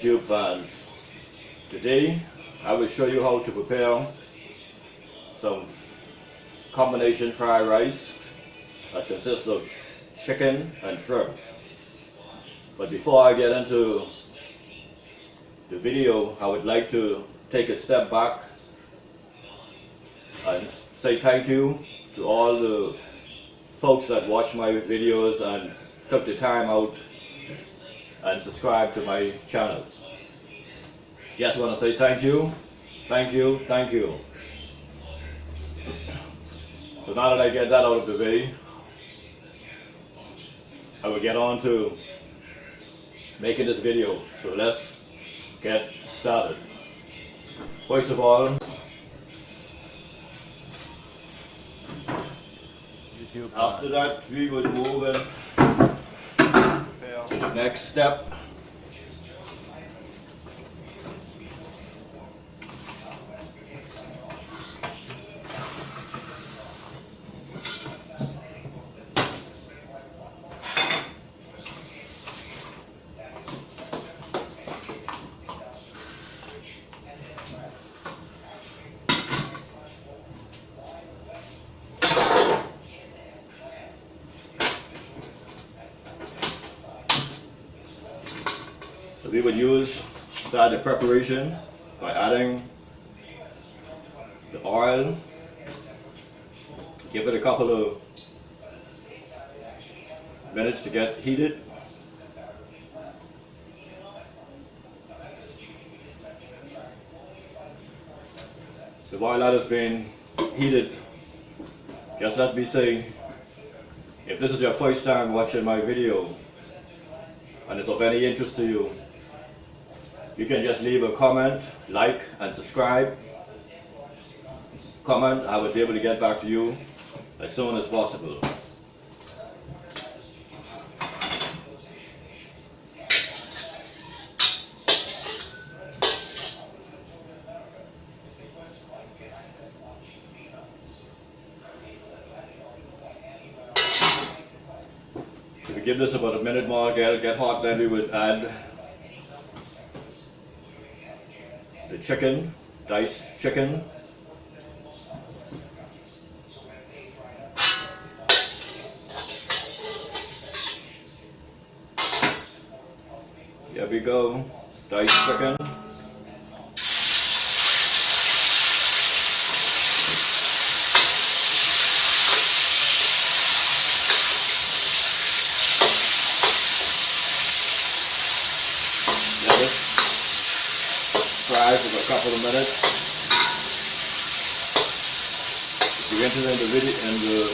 YouTube fans. Today I will show you how to prepare some combination fried rice that consists of chicken and shrimp. But before I get into the video, I would like to take a step back and say thank you to all the folks that watch my videos and took the time out and subscribe to my channels. Just want to say thank you, thank you, thank you. So now that I get that out of the way, I will get on to making this video. So let's get started. First of all, after that we will move in Next step. So we would use start the preparation by adding the oil, give it a couple of minutes to get heated. So while that is being heated, just let me say, if this is your first time watching my video and it's of any interest to you, you can just leave a comment, like and subscribe. Comment, I will be able to get back to you as soon as possible. Give this about a minute more, get, get hot, then we would add the chicken, diced chicken. There we go, diced chicken. Let it fry for a couple of minutes. If you're interested in the video and the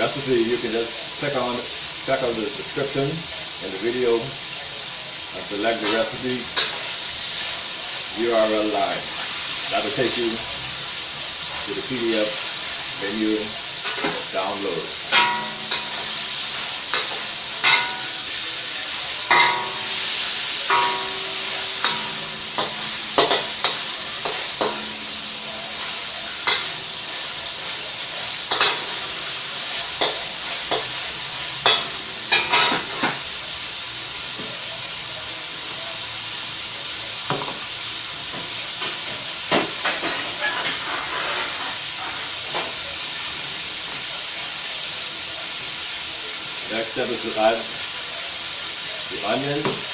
recipe, you can just click on check out the description in the video and select the recipe URL line. That will take you to the PDF menu download. Next step is to add the onion.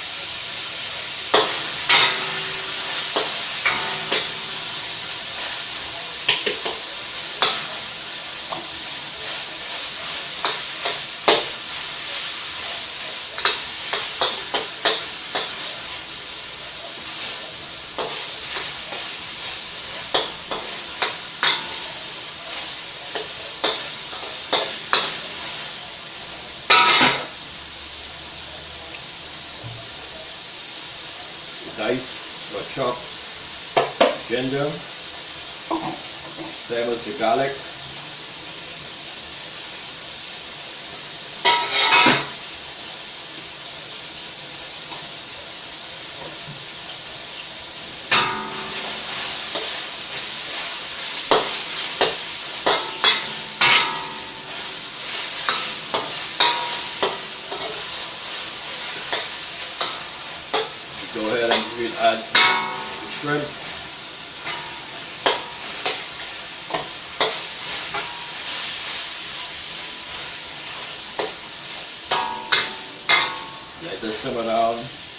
Chopped ginger, oh. same as the garlic. And we'll add the shrimp. Let this simmer down.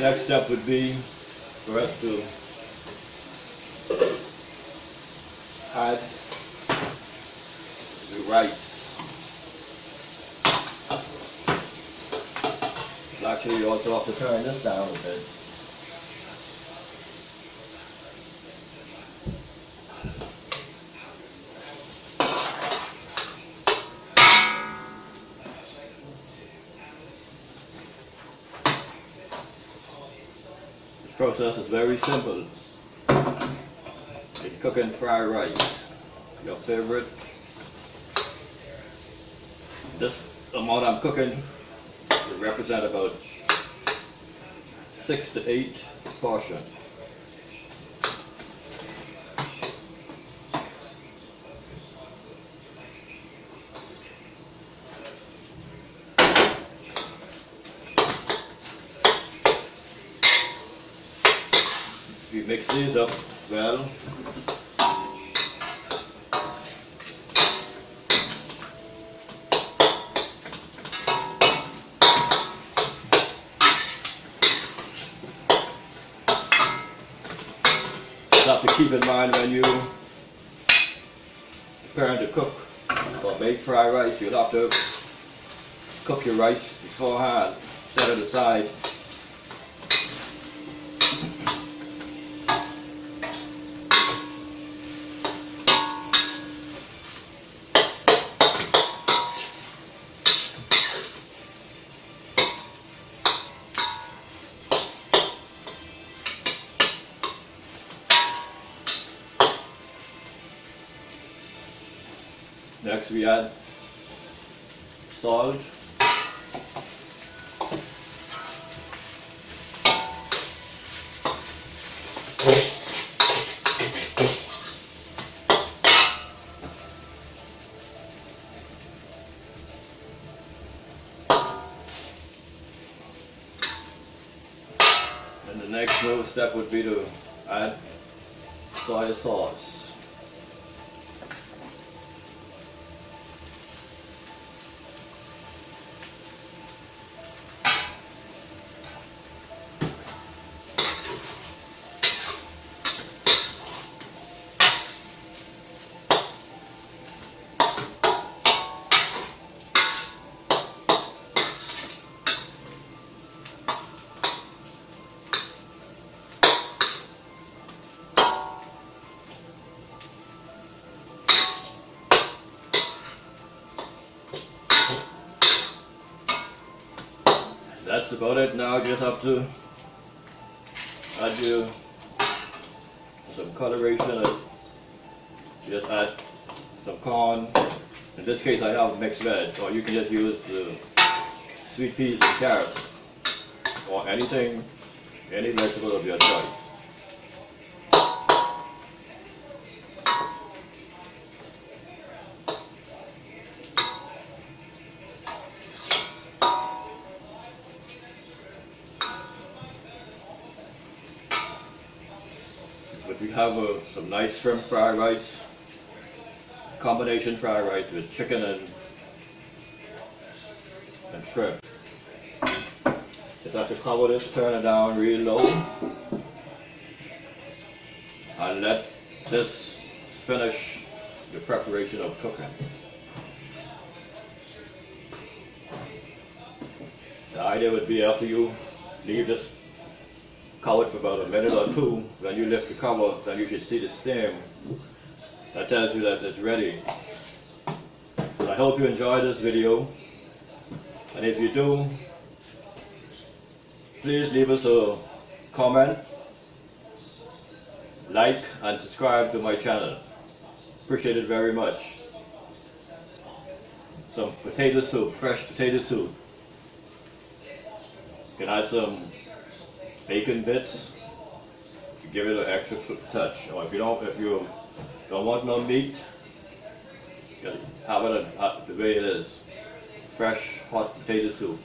Next step would be for us to add the rice. Actually, you also have to turn this down a bit. Process is very simple. In cooking fried rice, your favorite. This amount I'm cooking will represent about six to eight portions. We mix these up well. Have to keep in mind when you preparing to cook or make fried rice, you'll have to cook your rice beforehand, set it aside Next we add salt. And the next move step would be to add soy sauce. About it. Now you just have to add your some coloration. And just add some corn. In this case I have mixed veg or you can just use the sweet peas and carrots or anything any vegetable of your choice have uh, some nice shrimp fried rice, combination fried rice with chicken and, and shrimp. Just have to cover this, turn it down real low, and let this finish the preparation of cooking. The idea would be after you leave this cover it for about a minute or two. then you lift the cover, then you should see the steam. That tells you that it's ready. I hope you enjoyed this video. And if you do, please leave us a comment like and subscribe to my channel. Appreciate it very much. Some potato soup, fresh potato soup. Can add some bacon bits to give it an extra touch. Or if you don't, if you don't want no meat, have it the way it is. Fresh hot potato soup.